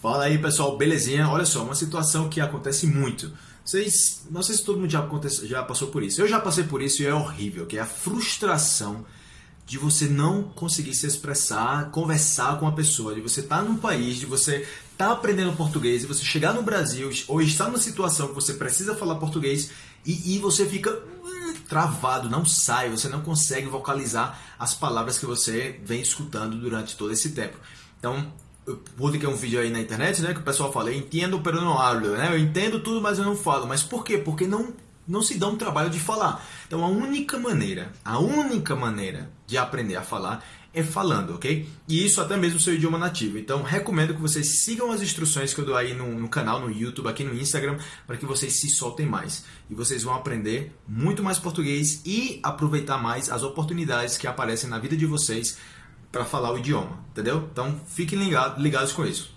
Fala aí pessoal, belezinha? Olha só, uma situação que acontece muito. Vocês, não sei se todo mundo já, já passou por isso. Eu já passei por isso e é horrível, que é a frustração de você não conseguir se expressar, conversar com a pessoa, de você estar tá num país, de você estar tá aprendendo português, de você chegar no Brasil ou estar numa situação que você precisa falar português e, e você fica hum, travado, não sai, você não consegue vocalizar as palavras que você vem escutando durante todo esse tempo. Então, publiquei um vídeo aí na internet, né, que o pessoal fala, entendo, pero não hablo, né? Eu entendo tudo, mas eu não falo. Mas por quê? Porque não não se dá um trabalho de falar. Então a única maneira, a única maneira de aprender a falar é falando, ok? E isso até mesmo seu idioma nativo. Então recomendo que vocês sigam as instruções que eu dou aí no, no canal, no YouTube, aqui no Instagram, para que vocês se soltem mais. E vocês vão aprender muito mais português e aproveitar mais as oportunidades que aparecem na vida de vocês para falar o idioma, entendeu? Então fiquem ligados, ligados com isso.